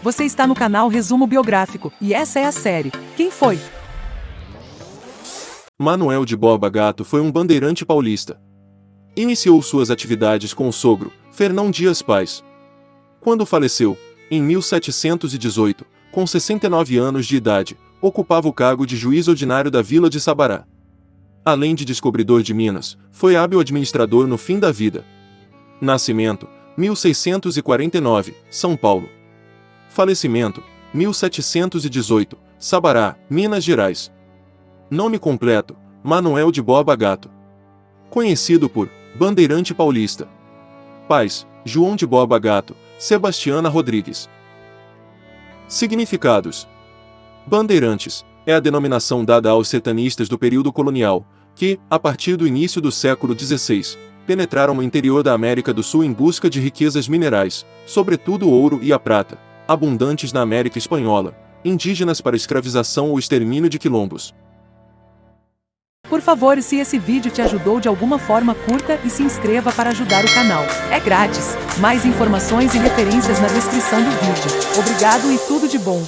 Você está no canal Resumo Biográfico, e essa é a série. Quem foi? Manuel de Borba Gato foi um bandeirante paulista. Iniciou suas atividades com o sogro, Fernão Dias Paz. Quando faleceu, em 1718, com 69 anos de idade, ocupava o cargo de juiz ordinário da vila de Sabará. Além de descobridor de Minas, foi hábil administrador no fim da vida. Nascimento, 1649, São Paulo. Falecimento, 1718, Sabará, Minas Gerais. Nome completo, Manuel de Borba Gato. Conhecido por Bandeirante Paulista. Pais, João de Borba Gato, Sebastiana Rodrigues. Significados: Bandeirantes é a denominação dada aos sertanistas do período colonial, que, a partir do início do século XVI, penetraram no interior da América do Sul em busca de riquezas minerais, sobretudo o ouro e a prata, abundantes na América Espanhola, indígenas para escravização ou extermínio de quilombos. Por favor, se esse vídeo te ajudou de alguma forma, curta e se inscreva para ajudar o canal. É grátis. Mais informações e referências na descrição do vídeo. Obrigado e tudo de bom.